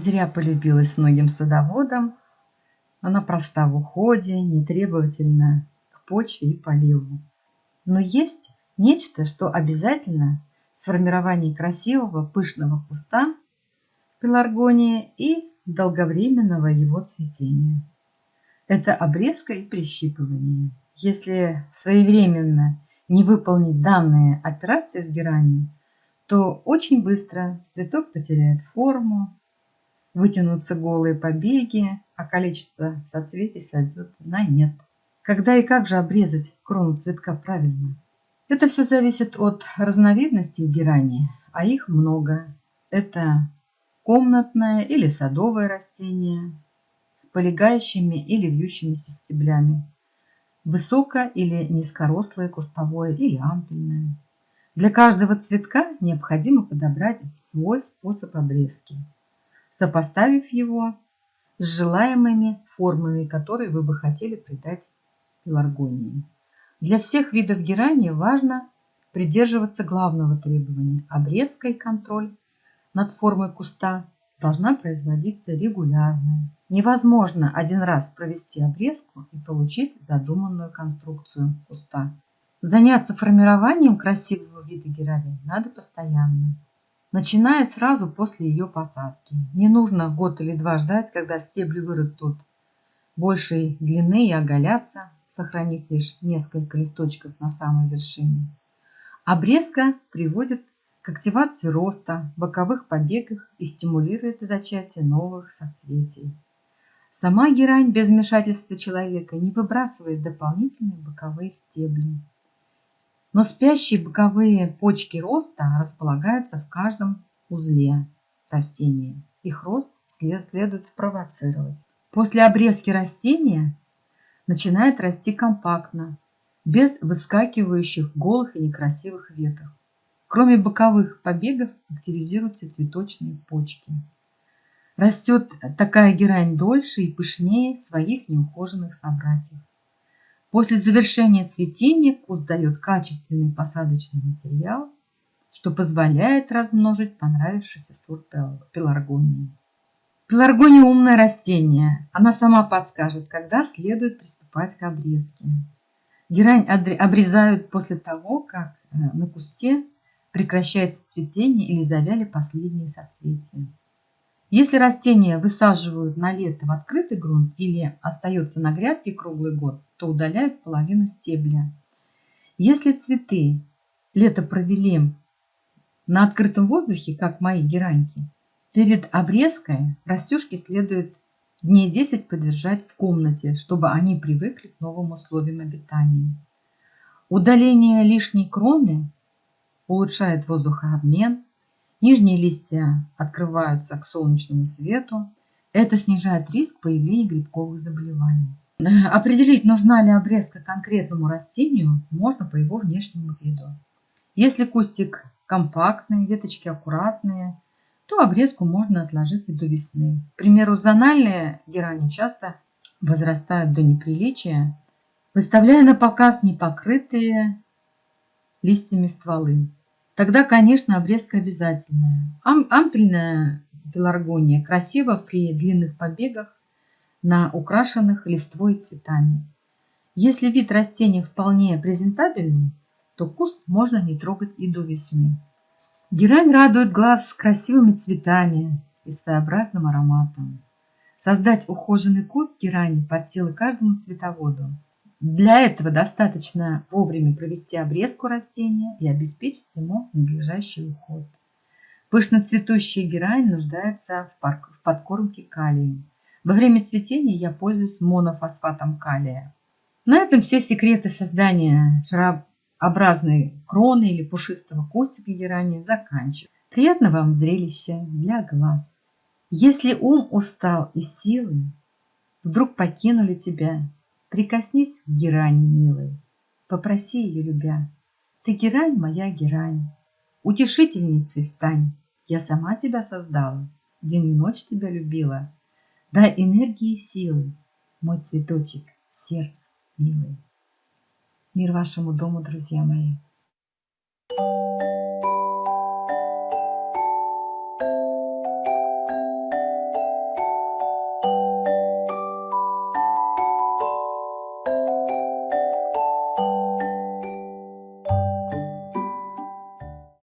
зря полюбилась многим садоводам. Она проста в уходе, не требовательна к почве и поливу. Но есть нечто, что обязательно в формировании красивого пышного куста пеларгонии и долговременного его цветения. Это обрезка и прищипывание. Если своевременно не выполнить данные операции с геранью, то очень быстро цветок потеряет форму, вытянутся голые побеги, а количество соцветий сойдет на нет. Когда и как же обрезать крону цветка правильно? Это все зависит от разновидностей герани, а их много. Это комнатное или садовое растение с полегающими или вьющимися стеблями, высоко- или низкорослое кустовое или ампельное. Для каждого цветка необходимо подобрать свой способ обрезки, сопоставив его с желаемыми формами, которые вы бы хотели придать пеларгонии. Для всех видов герани важно придерживаться главного требования – обрезка и контроль над формой куста должна производиться регулярно. Невозможно один раз провести обрезку и получить задуманную конструкцию куста. Заняться формированием красивого вида герани надо постоянно, начиная сразу после ее посадки. Не нужно год или два ждать, когда стебли вырастут большей длины и оголятся, сохранив лишь несколько листочков на самой вершине. Обрезка приводит к активации роста, боковых побегах и стимулирует зачатие новых соцветий. Сама герань без вмешательства человека не выбрасывает дополнительные боковые стебли. Но спящие боковые почки роста располагаются в каждом узле растения. Их рост следует спровоцировать. После обрезки растения начинает расти компактно, без выскакивающих голых и некрасивых веток. Кроме боковых побегов активизируются цветочные почки. Растет такая герань дольше и пышнее своих неухоженных собратьев. После завершения цветения куст дает качественный посадочный материал, что позволяет размножить понравившийся сорт пеларгонии. Пеларгония умное растение. Она сама подскажет, когда следует приступать к обрезке. Герань обрезают после того, как э, на кусте прекращается цветение или завяли последние соцветия. Если растения высаживают на лето в открытый грунт или остается на грядке круглый год, то удаляют половину стебля. Если цветы лето провели на открытом воздухе, как мои гераньки, перед обрезкой растюшки следует дней 10 подержать в комнате, чтобы они привыкли к новым условиям обитания. Удаление лишней кроны улучшает воздухообмен, нижние листья открываются к солнечному свету. Это снижает риск появления грибковых заболеваний. Определить, нужна ли обрезка конкретному растению, можно по его внешнему виду. Если кустик компактный, веточки аккуратные, то обрезку можно отложить и до весны. К примеру, зональные герани часто возрастают до неприличия, выставляя на показ непокрытые листьями стволы. Тогда, конечно, обрезка обязательная. Ам ампельная пеларгония красива при длинных побегах на украшенных листвой цветами. Если вид растения вполне презентабельный, то куст можно не трогать и до весны. Герань радует глаз красивыми цветами и своеобразным ароматом. Создать ухоженный куст герани под силы каждому цветоводу – для этого достаточно вовремя провести обрезку растения и обеспечить ему надлежащий уход. Пышно цветущая герань нуждается в подкормке калием. Во время цветения я пользуюсь монофосфатом калия. На этом все секреты создания шарообразной кроны или пушистого кустика герани заканчиваю. Приятного вам зрелища для глаз. Если ум устал и силы вдруг покинули тебя, Прикоснись к герани, милой, попроси ее, любя. Ты герань, моя герань, утешительницей стань. Я сама тебя создала, день и ночь тебя любила. Дай энергии и силы, мой цветочек, сердцу милый. Мир вашему дому, друзья мои.